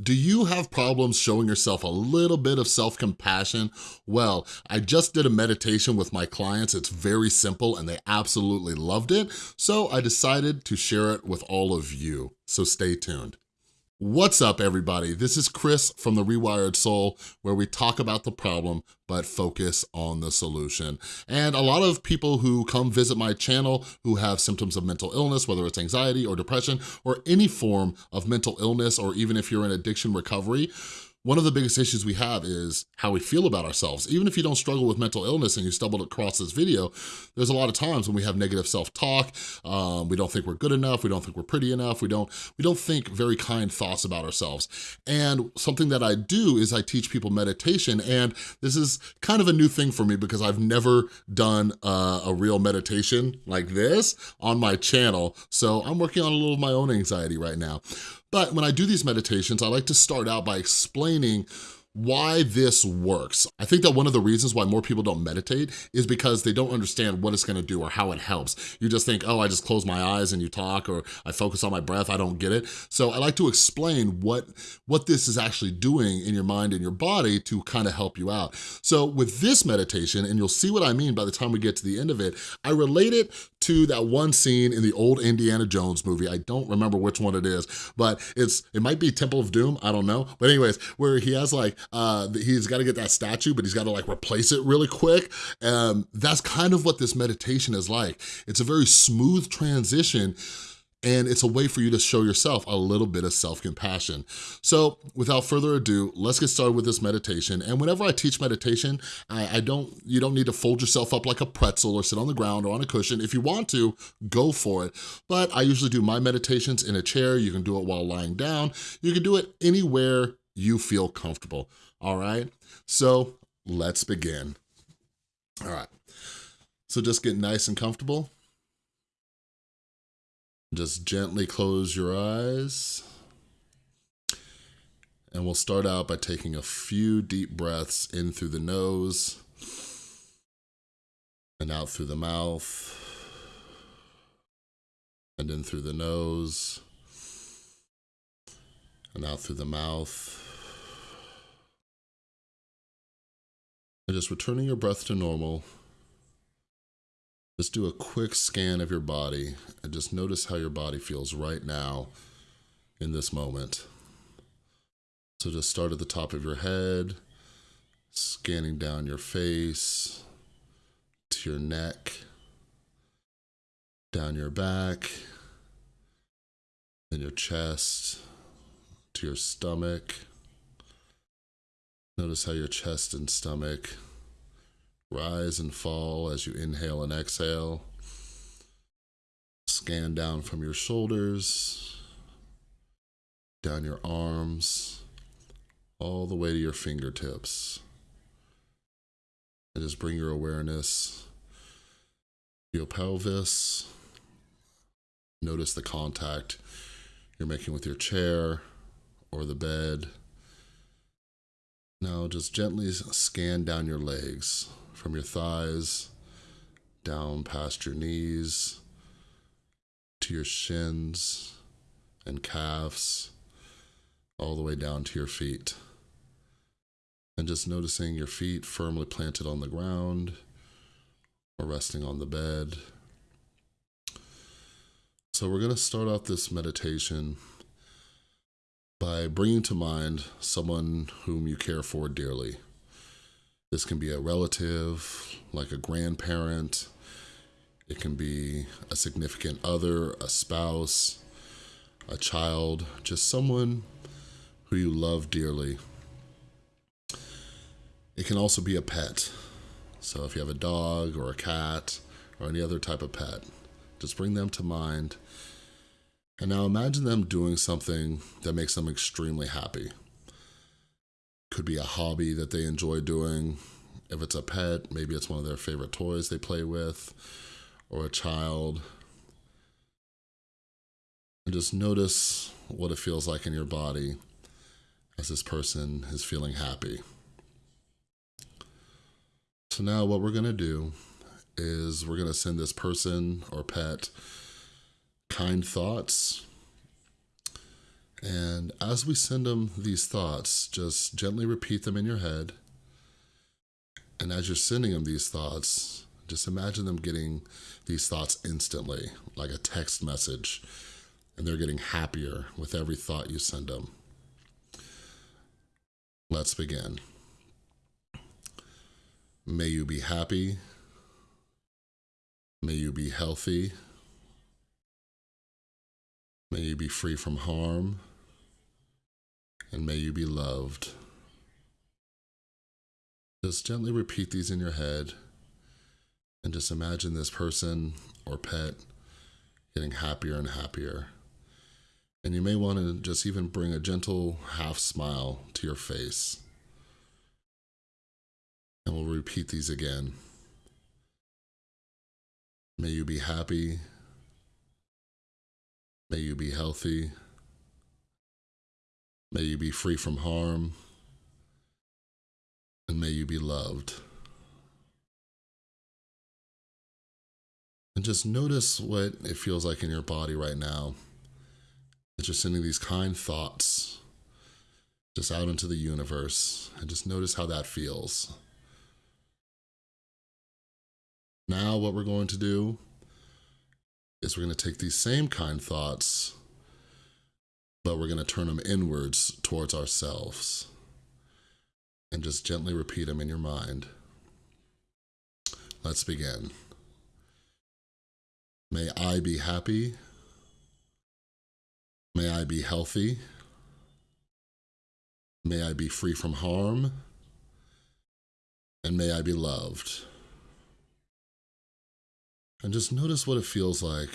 Do you have problems showing yourself a little bit of self-compassion? Well, I just did a meditation with my clients. It's very simple and they absolutely loved it. So I decided to share it with all of you. So stay tuned. What's up, everybody? This is Chris from The Rewired Soul, where we talk about the problem, but focus on the solution. And a lot of people who come visit my channel who have symptoms of mental illness, whether it's anxiety or depression, or any form of mental illness, or even if you're in addiction recovery, one of the biggest issues we have is how we feel about ourselves. Even if you don't struggle with mental illness and you stumbled across this video, there's a lot of times when we have negative self-talk, um, we don't think we're good enough, we don't think we're pretty enough, we don't, we don't think very kind thoughts about ourselves. And something that I do is I teach people meditation, and this is kind of a new thing for me because I've never done uh, a real meditation like this on my channel, so I'm working on a little of my own anxiety right now. But when I do these meditations, I like to start out by explaining why this works. I think that one of the reasons why more people don't meditate is because they don't understand what it's gonna do or how it helps. You just think, oh, I just close my eyes and you talk or I focus on my breath, I don't get it. So I like to explain what, what this is actually doing in your mind and your body to kind of help you out. So with this meditation, and you'll see what I mean by the time we get to the end of it, I relate it to that one scene in the old Indiana Jones movie. I don't remember which one it is, but it's it might be Temple of Doom, I don't know. But anyways, where he has like, uh, he's got to get that statue, but he's got to like replace it really quick. Um, that's kind of what this meditation is like. It's a very smooth transition and it's a way for you to show yourself a little bit of self-compassion. So without further ado, let's get started with this meditation. And whenever I teach meditation, I, I, don't, you don't need to fold yourself up like a pretzel or sit on the ground or on a cushion. If you want to, go for it. But I usually do my meditations in a chair. You can do it while lying down. You can do it anywhere you feel comfortable, all right? So let's begin. All right, so just get nice and comfortable. Just gently close your eyes. And we'll start out by taking a few deep breaths in through the nose and out through the mouth and in through the nose and out through the mouth. And just returning your breath to normal just do a quick scan of your body and just notice how your body feels right now in this moment. So just start at the top of your head, scanning down your face, to your neck, down your back, then your chest, to your stomach. Notice how your chest and stomach Rise and fall as you inhale and exhale. Scan down from your shoulders, down your arms, all the way to your fingertips. And just bring your awareness to your pelvis. Notice the contact you're making with your chair or the bed. Now just gently scan down your legs from your thighs, down past your knees, to your shins and calves, all the way down to your feet. And just noticing your feet firmly planted on the ground or resting on the bed. So we're going to start off this meditation by bringing to mind someone whom you care for dearly. This can be a relative, like a grandparent. It can be a significant other, a spouse, a child, just someone who you love dearly. It can also be a pet. So if you have a dog or a cat or any other type of pet, just bring them to mind. And now imagine them doing something that makes them extremely happy. Could be a hobby that they enjoy doing. If it's a pet, maybe it's one of their favorite toys they play with, or a child. And just notice what it feels like in your body as this person is feeling happy. So now what we're gonna do is we're gonna send this person or pet kind thoughts And as we send them these thoughts, just gently repeat them in your head. And as you're sending them these thoughts, just imagine them getting these thoughts instantly, like a text message, and they're getting happier with every thought you send them. Let's begin. May you be happy. May you be healthy. May you be free from harm. And may you be loved. Just gently repeat these in your head and just imagine this person or pet getting happier and happier. And you may want to just even bring a gentle half smile to your face. And we'll repeat these again. May you be happy. May you be healthy. May you be free from harm. And may you be loved. And just notice what it feels like in your body right now. As you're sending these kind thoughts just out into the universe. And just notice how that feels. Now what we're going to do is we're going to take these same kind thoughts, but we're going to turn them inwards towards ourselves. And just gently repeat them in your mind. Let's begin. May I be happy. May I be healthy. May I be free from harm. And may I be loved. And just notice what it feels like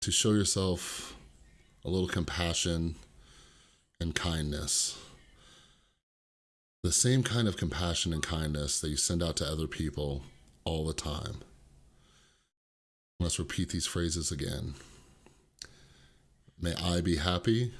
to show yourself a little compassion and kindness. The same kind of compassion and kindness that you send out to other people all the time. Let's repeat these phrases again. May I be happy.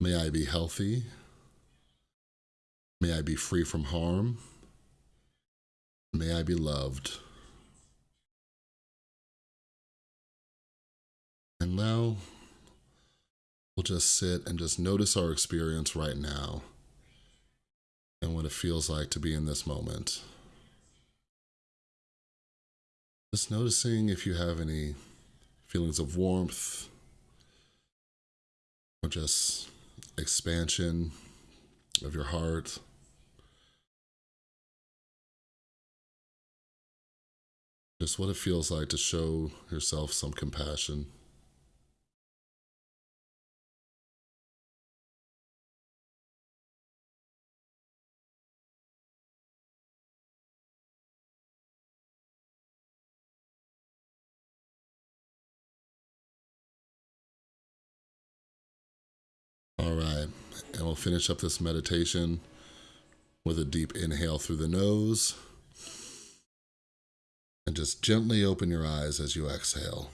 May I be healthy. May I be free from harm. May I be loved. And now we'll just sit and just notice our experience right now and what it feels like to be in this moment. Just noticing if you have any feelings of warmth or just expansion of your heart. Just what it feels like to show yourself some compassion. We'll finish up this meditation with a deep inhale through the nose. And just gently open your eyes as you exhale.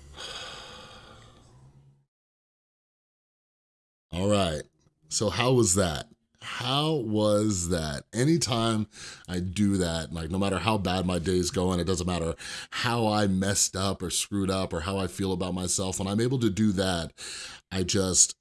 All right, so how was that? How was that? Anytime I do that, like no matter how bad my day's going, it doesn't matter how I messed up or screwed up or how I feel about myself, when I'm able to do that, I just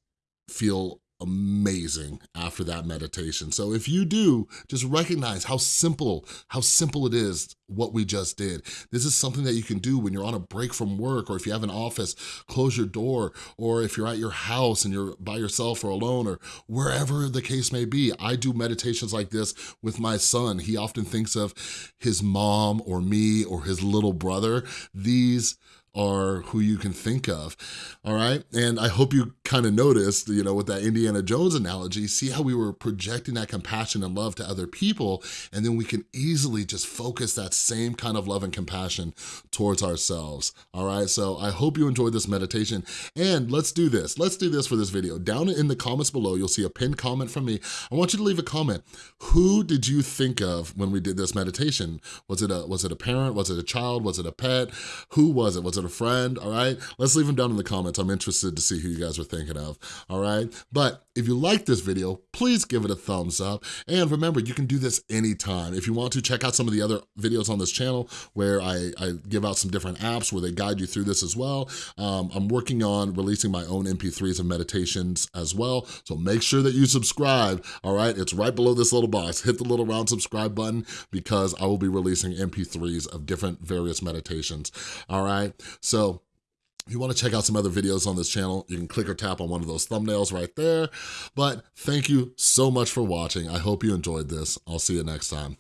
feel amazing after that meditation. So if you do, just recognize how simple, how simple it is what we just did. This is something that you can do when you're on a break from work or if you have an office, close your door, or if you're at your house and you're by yourself or alone or wherever the case may be. I do meditations like this with my son. He often thinks of his mom or me or his little brother. These are who you can think of, all right? And I hope you kind of noticed, you know, with that Indiana Jones analogy, see how we were projecting that compassion and love to other people, and then we can easily just focus that same kind of love and compassion towards ourselves, all right? So I hope you enjoyed this meditation, and let's do this. Let's do this for this video. Down in the comments below, you'll see a pinned comment from me. I want you to leave a comment. Who did you think of when we did this meditation? Was it a, was it a parent? Was it a child? Was it a pet? Who was it? Was it a friend, all right? Let's leave them down in the comments. I'm interested to see who you guys are thinking of, all right? But if you like this video, please give it a thumbs up. And remember, you can do this anytime. If you want to, check out some of the other videos on this channel where I, I give out some different apps where they guide you through this as well. Um, I'm working on releasing my own MP3s and meditations as well, so make sure that you subscribe, all right? It's right below this little box. Hit the little round subscribe button because I will be releasing MP3s of different various meditations, all right? So if you wanna check out some other videos on this channel, you can click or tap on one of those thumbnails right there. But thank you so much for watching. I hope you enjoyed this. I'll see you next time.